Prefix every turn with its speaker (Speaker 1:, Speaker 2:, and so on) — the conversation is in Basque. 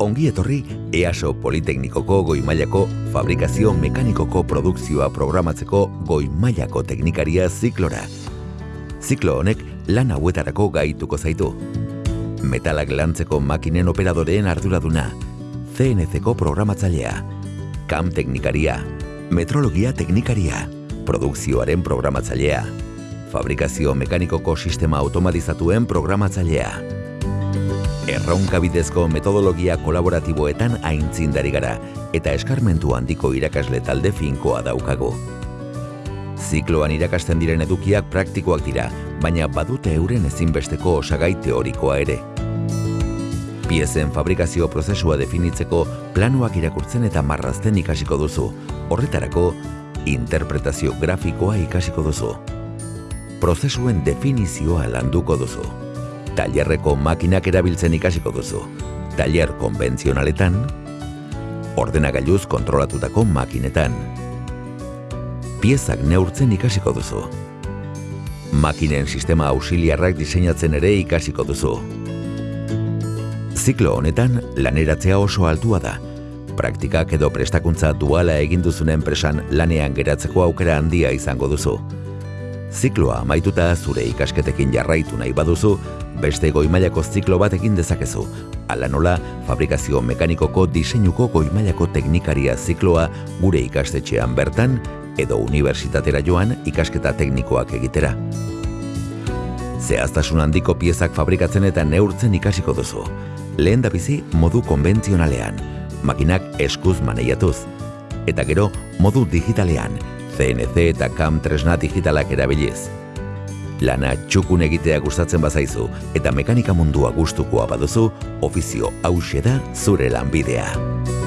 Speaker 1: Ongi etorri EASO Politeknikoko goi mailako fabrikazio mekanikoko produkzioa programatzeko goi mailako teknikaria ziklora. Ziklo honek lan hauetarako gaituko zaitu. Metalak lantzeko makinen operadoreen arduraduna, CNC-ko programatzailea, KAM teknikaria, metrologia teknikaria, produkzioaren programatzailea, fabrikazio mekanikoko sistema automatizatuen programatzailea. Erronka bidezko metodologia kolaboratiboetan aintzindari gara eta eskarmentu handiko irakasle talde finkoa daukagu. Zikloan irakasten diren edukiak praktikoak dira, baina badute euren ezinbesteko osagai teorikoa ere. Piezen fabrikazio prozesua definitzeko planuak irakurtzen eta marrazten ikasiko duzu. Horretarako, interpretazio grafikoa ikasiko duzu. Prozesuen definizioa landuko duzu. Tailerreko makinak erabiltzen ikasiko duzu. Tailer konbentzionaletan, ordenagailuz kontrolatutako makinetan. Piezak neurtzen ikasiko duzu. Makinen sistema auxiliarrak diseinatzen ere ikasiko duzu. Ziklo honetan laneratzea oso altua da. Praktikak edo prestakuntza duala egin duzun enpresan lanean geratzeko aukera handia izango duzu. Zikloa amaituta zure ikasketekin jarraitu nahi baduzu, beste goimailako ziklo bat egin dezakezu. Hala nola, fabrikazio mekanikoko diseinuko goimailako teknikaria zikloa gure ikastetxean bertan edo unibertsitatera joan ikasketa teknikoak egitera. Zehaztasun handiko piezak fabrikatzen eta neurtzen ikasiko duzu. Lehen bizi modu konbentzionalean, makinak eskuz maneiatuz. Eta gero, modu digitalean, CNC eta CAM tresna digitalak erabiliz. Lana txukun egitea gustatzen bazaizu eta mekanika mundua gustukoa baduzu, ofizio hause da zure lanbidea.